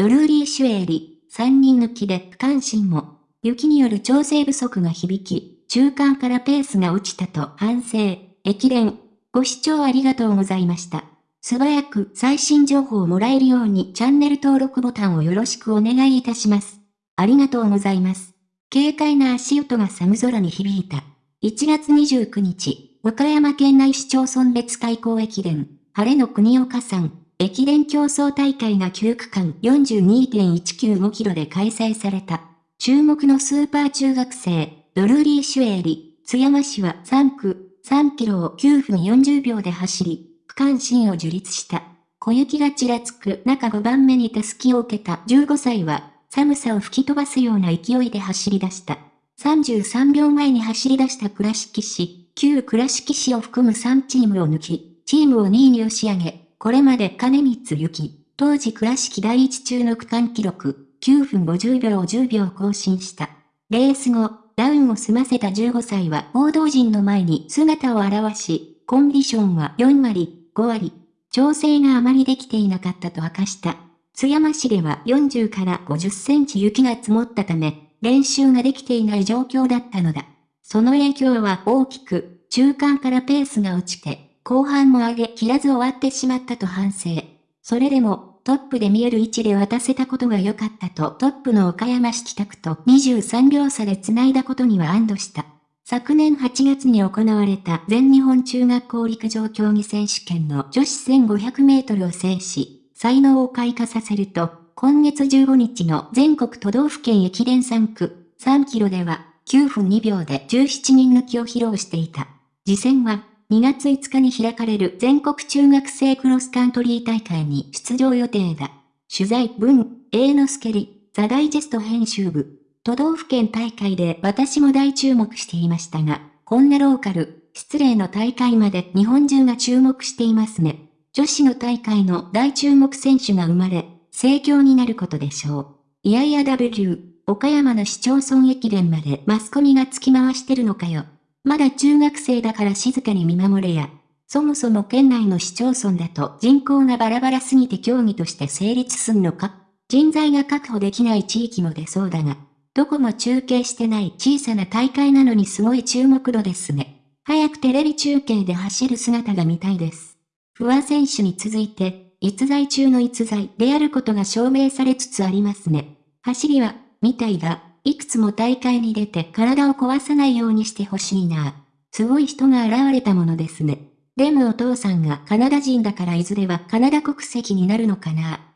ドルーリー・シュエーリ、3人抜きで不関心も。雪による調整不足が響き、中間からペースが落ちたと反省、駅伝。ご視聴ありがとうございました。素早く最新情報をもらえるようにチャンネル登録ボタンをよろしくお願いいたします。ありがとうございます。軽快な足音が寒空に響いた。1月29日、岡山県内市町村別開港駅伝、晴れの国岡山、駅伝競争大会が9区間42.195キロで開催された。注目のスーパー中学生、ドルーリー・シュエーリ、津山市は3区、3キロを9分40秒で走り、区間新を樹立した。小雪がちらつく中5番目にタスキを受けた15歳は、寒さを吹き飛ばすような勢いで走り出した。33秒前に走り出した倉敷市、旧倉敷市を含む3チームを抜き、チームを2位に押し上げ、これまで金光行き、当時倉敷第一中の区間記録、9分50秒を10秒更新した。レース後、ダウンを済ませた15歳は報道陣の前に姿を現し、コンディションは4割、5割、調整があまりできていなかったと明かした。津山市では40から50センチ雪が積もったため、練習ができていない状況だったのだ。その影響は大きく、中間からペースが落ちて、後半も上げ切らず終わってしまったと反省。それでも、トップで見える位置で渡せたことが良かったとトップの岡山市北区と23秒差で繋いだことには安堵した。昨年8月に行われた全日本中学校陸上競技選手権の女子1500メートルを制し、才能を開花させると、今月15日の全国都道府県駅伝3区3キロでは9分2秒で17人抜きを披露していた。次戦は2月5日に開かれる全国中学生クロスカントリー大会に出場予定だ。取材文、A のスケリ、ザダイジェスト編集部。都道府県大会で私も大注目していましたが、こんなローカル、失礼の大会まで日本中が注目していますね。女子の大会の大注目選手が生まれ、盛況になることでしょう。いやいや W、岡山の市町村駅伝までマスコミが突き回してるのかよ。まだ中学生だから静かに見守れや。そもそも県内の市町村だと人口がバラバラすぎて競技として成立すんのか人材が確保できない地域も出そうだが、どこも中継してない小さな大会なのにすごい注目度ですね。早くテレビ中継で走る姿が見たいです。不破選手に続いて、逸材中の逸材であることが証明されつつありますね。走りは、みたいが、いくつも大会に出て体を壊さないようにしてほしいな。すごい人が現れたものですね。でもお父さんがカナダ人だからいずれはカナダ国籍になるのかな。